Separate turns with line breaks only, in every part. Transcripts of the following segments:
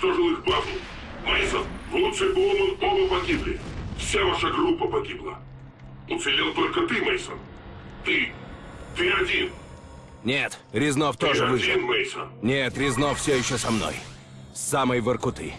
уничтожил их базу. Мейсон, и Боуман оба погибли. Вся ваша группа погибла. Уцелел только ты, Мейсон. Ты. Ты один.
Нет, Резнов тоже
ты
выжил.
один, Мейсон.
Нет, Резнов все еще со мной. С самой Воркуты.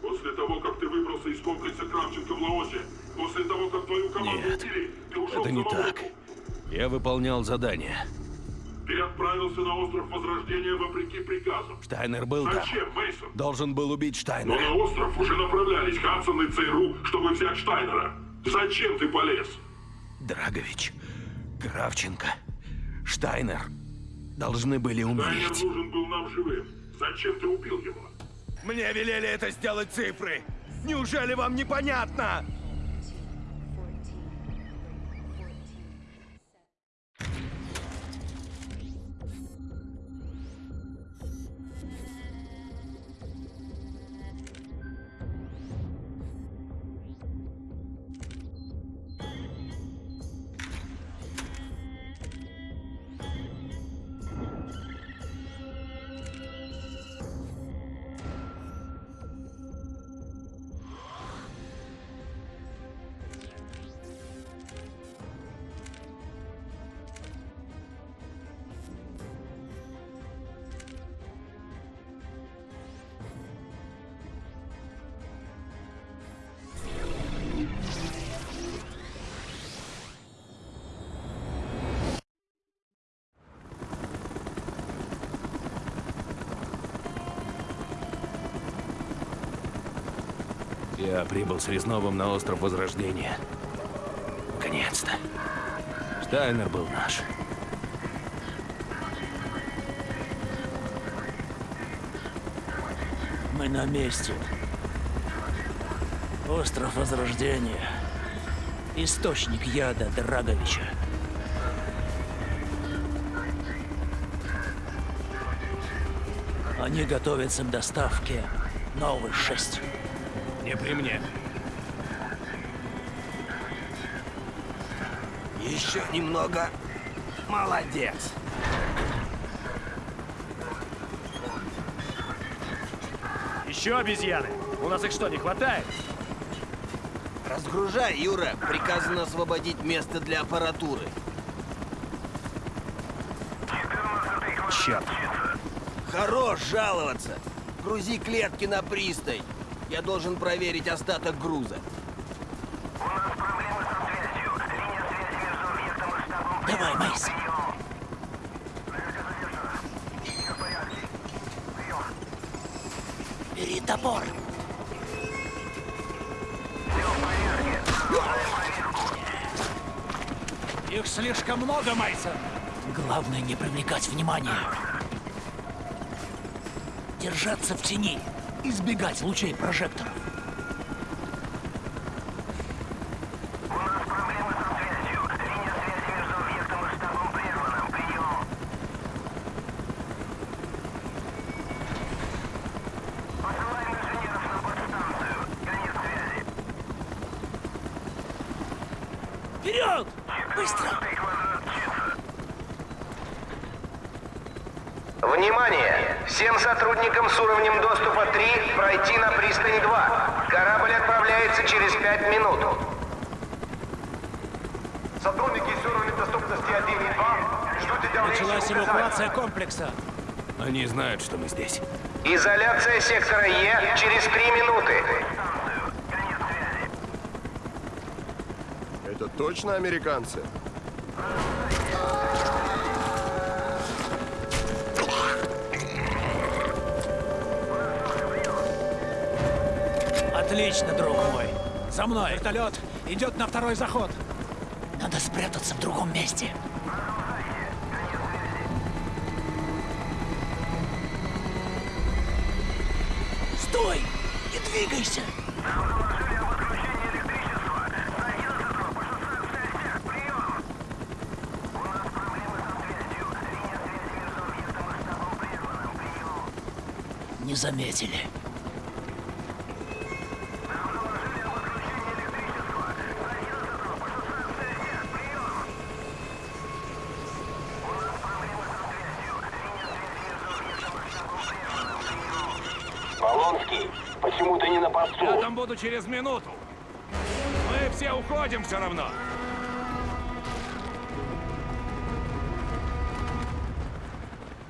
После того, как ты выбрался из комплекса Кравченко в Лаосе, после того, как твою команду
Нет,
убили, ты ушел
Это не так. Я выполнял задание.
Ты отправился на остров Возрождения вопреки приказам.
Штайнер был там.
Зачем, Мейсон?
Должен был убить
Но
Штайнера.
на остров уже направлялись Хадсон и ЦРУ, чтобы взять Штайнера. Зачем ты полез?
Драгович, Кравченко, Штайнер должны были
Штайнер
умереть.
нужен был нам живым. Зачем ты убил его?
Мне велели это сделать цифры. Неужели вам непонятно? Я прибыл с Резновым на остров Возрождения. Наконец-то. Штайнер был наш.
Мы на месте. Остров Возрождения. Источник яда Драговича. Они готовятся к доставке новых шесть.
Не при мне.
Еще немного. Молодец.
Еще обезьяны? У нас их что, не хватает?
Разгружай, Юра. Приказано освободить место для аппаратуры.
Черт.
Хорош жаловаться. Грузи клетки на пристань. Я должен проверить остаток груза.
Давай, Мейс. Бери топор.
Их слишком много, Майсон.
Главное не привлекать внимания. Держаться в тени. Избегать лучей прожекторов. Вперед! Быстро!
Внимание! Всем сотрудникам с уровнем доступа 3 пройти на пристань 2. Корабль отправляется через 5 минут. Сотрудники с уровнем доступности 1 и 2 ждут
Началась эвакуация комплекса.
Они знают, что мы здесь.
Изоляция сектора Е через 3 минуты.
Это точно американцы?
Отлично, друг мой. За мной. Вертолет идет на второй заход. Надо спрятаться в другом месте. Стой! Не двигайся! Не заметили.
Через минуту. Мы все уходим все равно.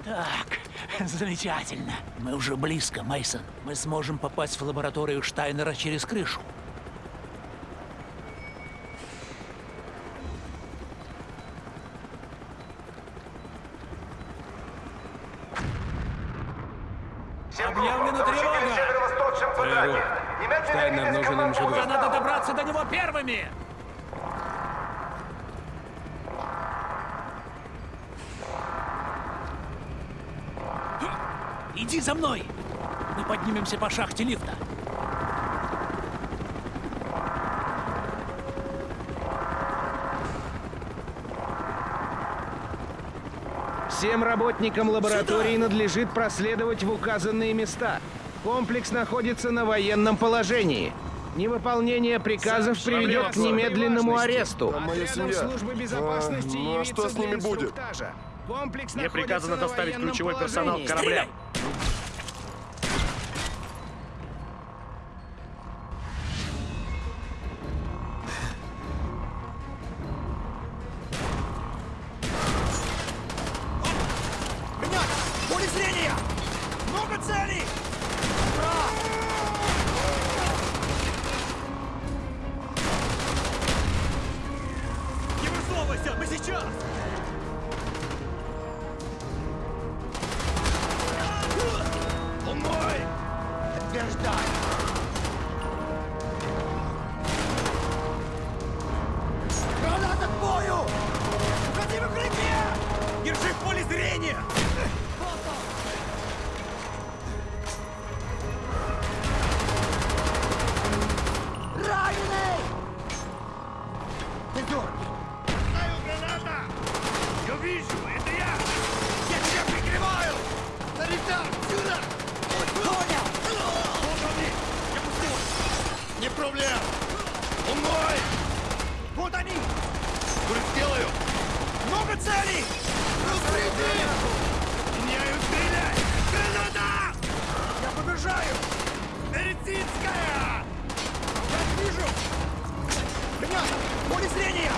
Так, замечательно. Мы уже близко, Мейсон. Мы сможем попасть в лабораторию Штайнера через крышу.
Объявлена тревога!
северо-восточном квадрате. Немедленно
Штайнер
двигайся
нужен им
команду
живым.
Да надо добраться до него первыми! Иди за мной! Мы поднимемся по шахте лифта.
Всем работникам лаборатории надлежит проследовать в указанные места. Комплекс находится на военном положении. Невыполнение приказов приведет к немедленному аресту.
моя
Отрядом
семья. А, ну а что с ними будет?
Мне приказано доставить ключевой персонал к
Держи поле зрения!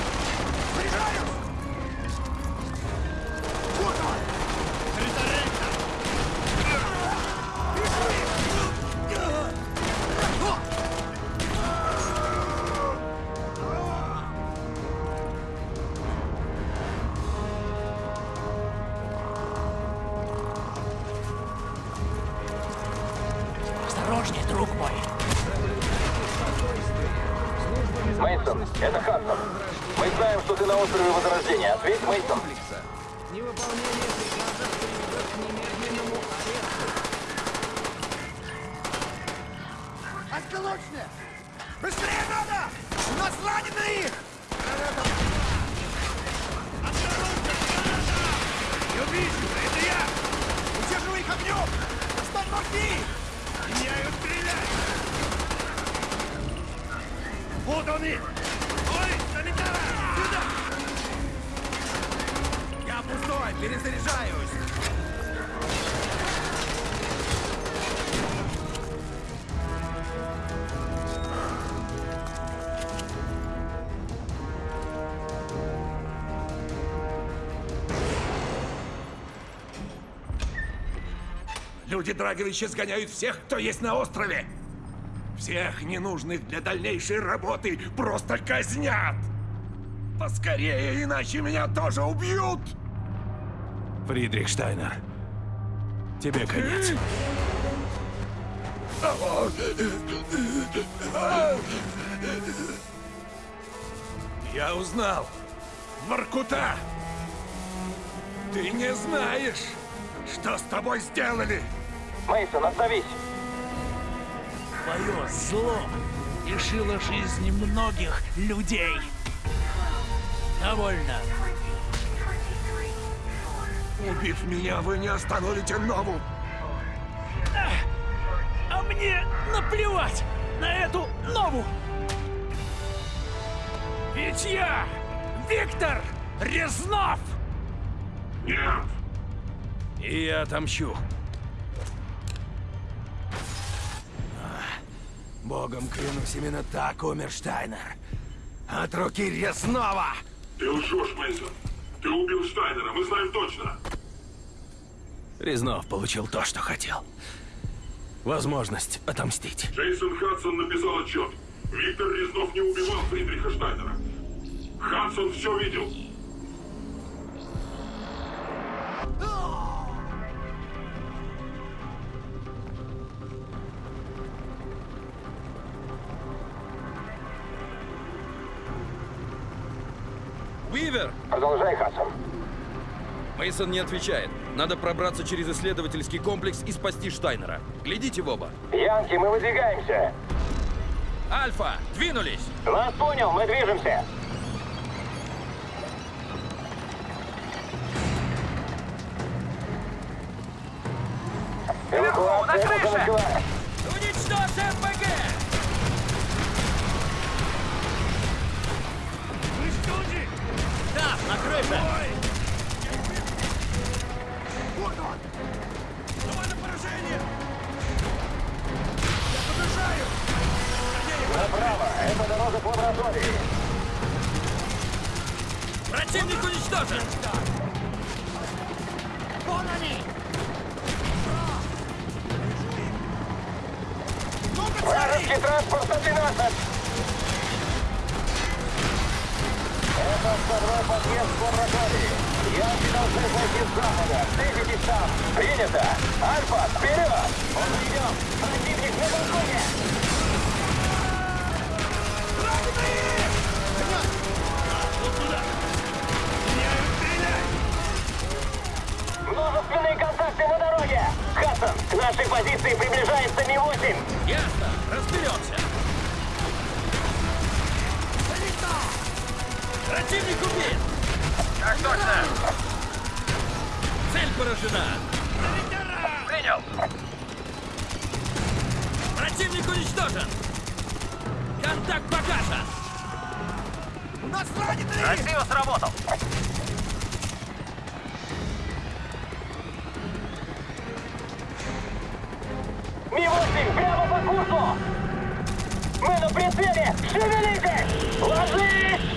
Осколочные! Быстрее надо! У нас раненые!
Я вижу, это я!
Удерживай их огнем! Достань морфий!
Меняю стрелять! Вот они! Ой, санитара! Сюда!
Я пустой, перезаряжаюсь!
Люди Драговича сгоняют всех, кто есть на острове. Всех ненужных для дальнейшей работы просто казнят. Поскорее, иначе меня тоже убьют.
Фридрих Штайнер, тебе конец.
Я узнал. Воркута! Ты не знаешь, что с тобой сделали.
Мейсон, остановись!
Твое зло лишило жизни многих людей. Довольно.
Убив меня, вы не остановите Нову.
А мне наплевать на эту нову! Ведь я Виктор Резнов!
Нет.
И я отомщу.
Богом клянусь, именно так умер Штайнер. От руки резного!
Ты лжешь, Мейсон. Ты убил Штайнера, мы знаем точно.
Резнов получил то, что хотел. Возможность отомстить.
Джейсон Хадсон написал отчет. Виктор Резнов не убивал Фридриха Штайнера. Хадсон все видел.
Уивер!
Продолжай, Хадсон.
Мейсон не отвечает. Надо пробраться через исследовательский комплекс и спасти Штайнера. Глядите в оба.
Янки, мы выдвигаемся.
Альфа, двинулись!
Вас понял, мы движемся. Лаборатории.
Противник уничтожен!
Вражеский транспорт на 12. Это второй подъезд к лаборатории. Янки должны зайти с запада. Встретитесь там. Принято. Альфа, вперед! Он идет. Противник на балконе. Множественные контакты на дороге! Хадсон, к нашей позиции приближается Ми-8!
Ясно, разберемся. Противник убит!
Так точно!
Цель поражена!
Принял!
Противник уничтожен! Контакт погашен!
Красиво сработал! Ми-8, прямо по курсу! Мы на прицеле! Шевелитесь! Ложись!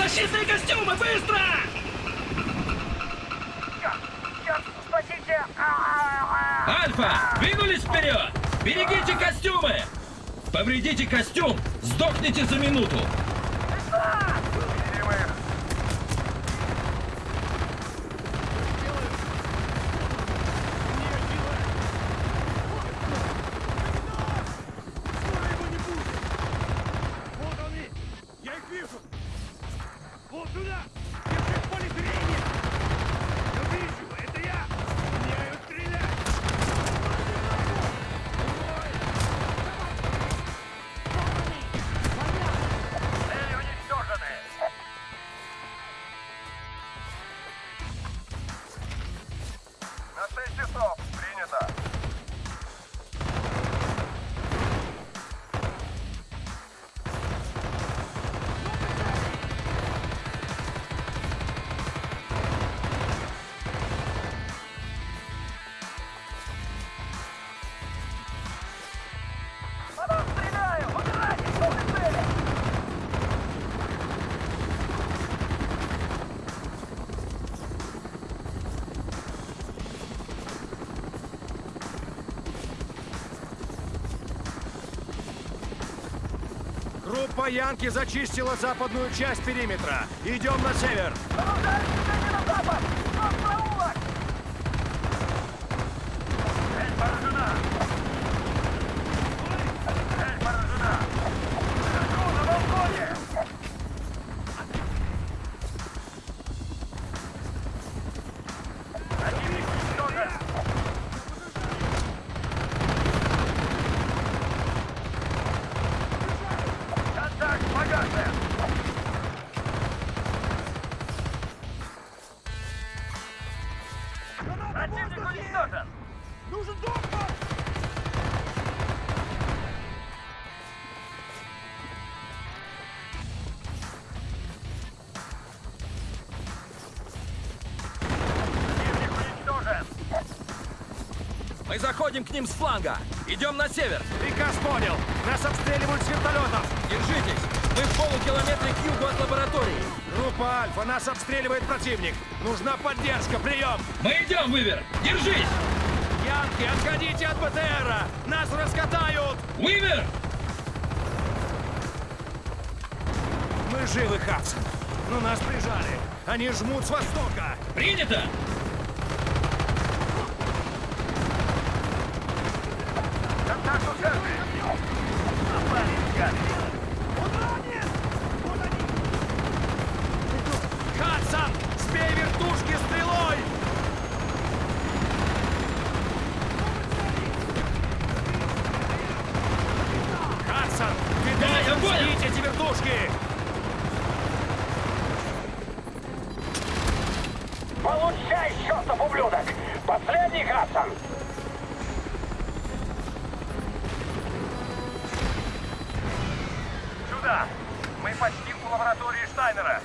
Защитные костюмы, быстро!
Спасите!
Альфа, двинулись вперед! Берегите костюмы! Повредите костюм, сдохните за минуту!
Группа Янки зачистила западную часть периметра. Идем на север.
Цель
заходим к ним с фланга. Идем на север.
Приказ понял. Нас обстреливают с вертолетов.
Держитесь. Мы в полукилометре к югу от лаборатории.
Группа Альфа, нас обстреливает противник. Нужна поддержка, прием.
Мы идем, Вывер. Держись.
Янки, отходите от БТРа. Нас раскатают.
Вывер!
Мы живы, Хадсон. Но нас прижали. Они жмут с востока.
Принято!
Контакт у церкви. Хадсон, сбей вертушки стрелой! Хадсон, ты
Да,
должен сбить эти вертушки!
Получай, чертов ублюдок! Последний Хадсон!
Мы почти у лаборатории Штайнера.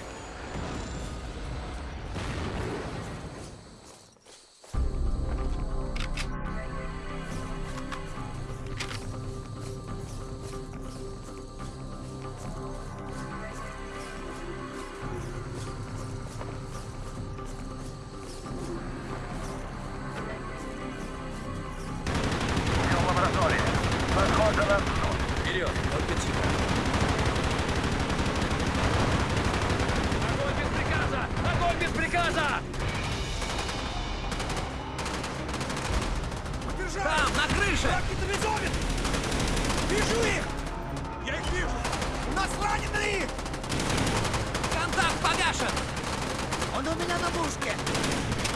Он у меня на мушке!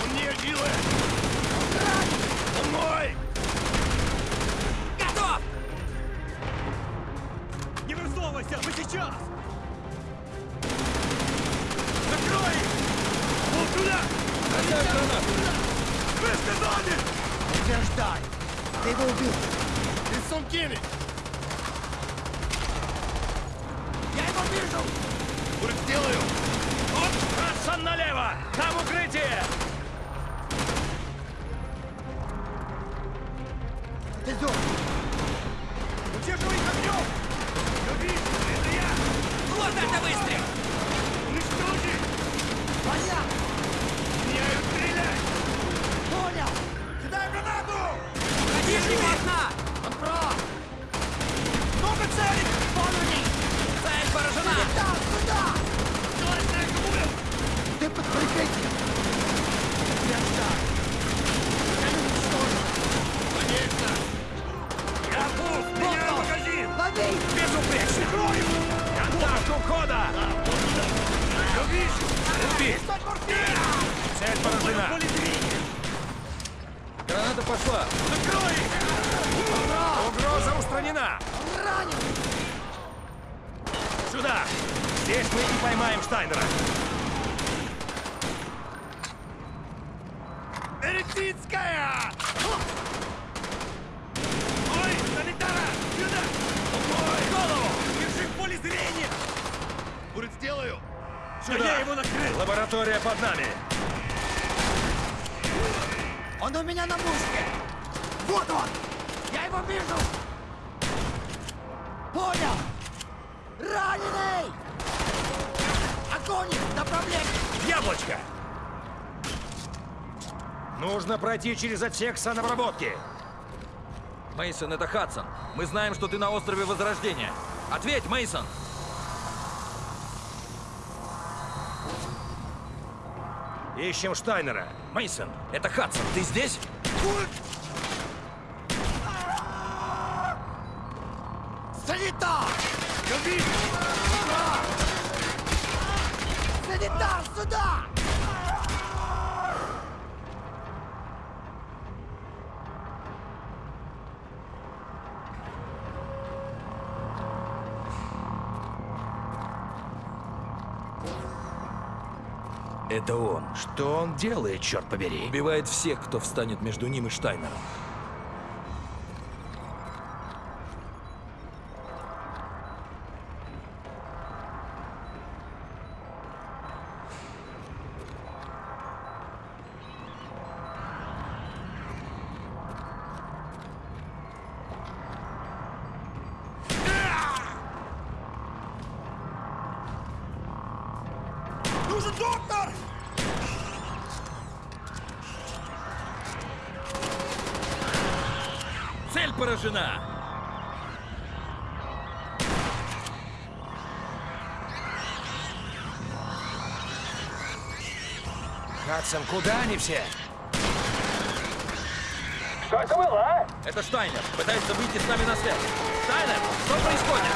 Он не Дилы! Он мой!
Готов!
Не высовывайся! Мы сейчас! Закрой! Вот туда! Вы сказали!
Утверждай! Ты его убил!
Из Сумкини!
Сюда!
Здесь мы и поймаем Штайнера! Эритицкая! Ой, санитара! Сюда! Ой, голову! Держи в поле зрения! Будет сделаю! Сюда! я его накрыл! Лаборатория под нами!
Он у меня на мушке! Вот он! Я его вижу! Понял! Раненый! Огонь! Направление!
Яблочко! Нужно пройти через отсек санобработки.
Мейсон, это Хадсон. Мы знаем, что ты на острове Возрождения. Ответь, Мейсон.
Ищем Штайнера.
Мейсон, это Хадсон. Ты здесь?
Санитар!
Это он.
Что он делает, черт побери?
Убивает всех, кто встанет между ним и Штайнером.
Нужен доктор!
Поражена!
Хадсон, куда они все?
Что это было, а?
Это Штайнер. Пытается выйти с нами на связь. Штайнер, что происходит?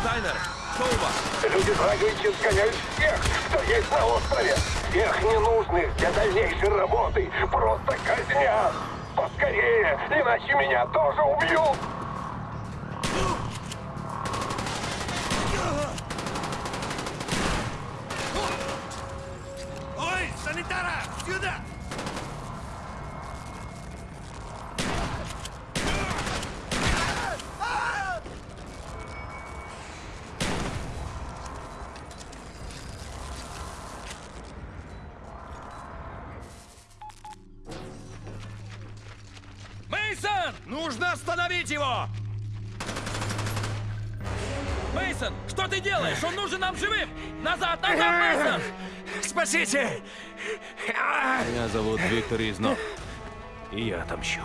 Штайнер, что у вас?
Люди Драговичи сгоняют всех, кто есть на острове. Всех ненужных для дальнейшей работы. Просто казнят. Поскорее, иначе меня тоже убьют.
Мейсон!
Нужно остановить его!
Мейсон, что ты делаешь? Он нужен нам живым! Назад, назад, Мейсон!
Спасите!
Меня зовут Виктор Изнов. И я отомщу.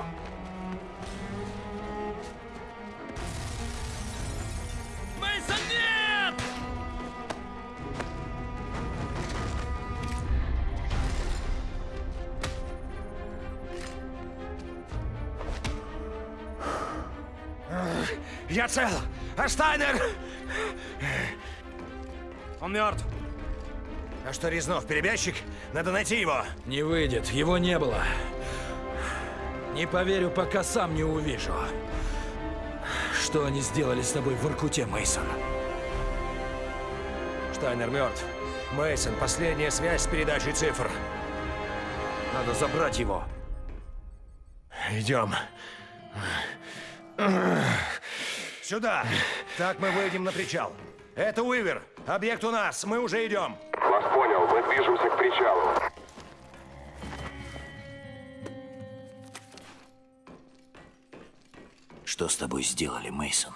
Штайнер? Он мертв. А что, Резнов, перебежчик? Надо найти его.
Не выйдет, его не было. Не поверю, пока сам не увижу. Что они сделали с тобой в Иркуте, Мейсон?
Штайнер мертв. Мейсон, последняя связь с передачей цифр. Надо забрать его. Идем. Сюда. Так мы выйдем на причал. Это Уивер. Объект у нас. Мы уже идем.
Вас понял, мы движемся к причалу.
Что с тобой сделали, Мейсон?